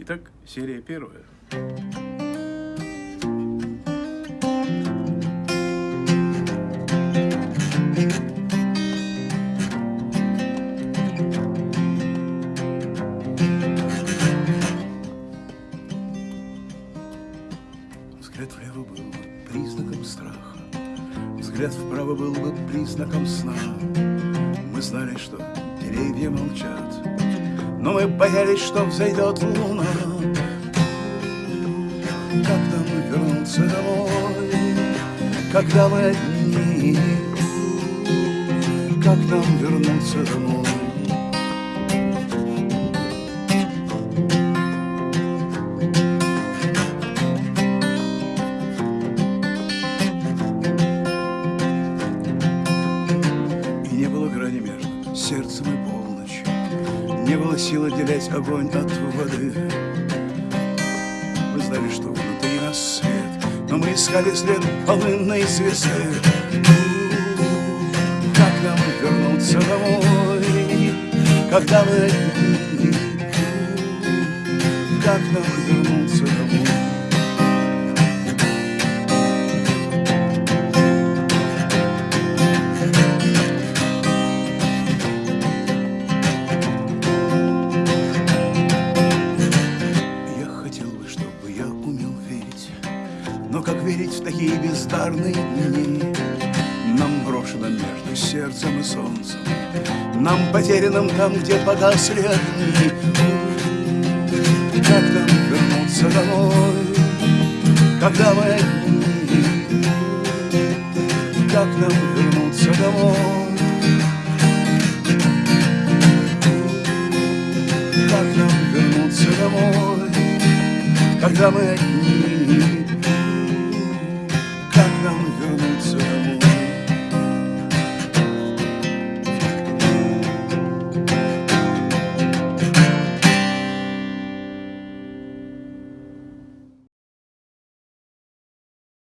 Итак, серия первая. Взгляд влево был бы признаком страха, Взгляд вправо был бы признаком сна. Мы знали, что деревья молчат, Но мы боялись, что взойдет луна. Как нам вернуться домой, когда мы одни? Как нам вернуться домой? Сердцем и полночью, Не было сил отделять огонь от воды. Мы знали, что внутри нас свет, Но мы искали след полынной звезды. Как нам вернуться домой, когда мы? Как нам вернуться домой? Но как верить в такие бездарные дни? Нам брошено между сердцем и солнцем, нам потерянным там, где погасли огни. Как нам вернуться домой, когда мы одни? Как нам вернуться домой? Как нам вернуться домой, когда мы одни? 更容。